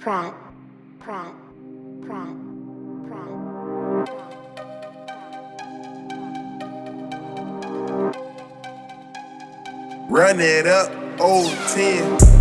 Pratt, Pratt, Pratt, Pratt. Run it up, old 10.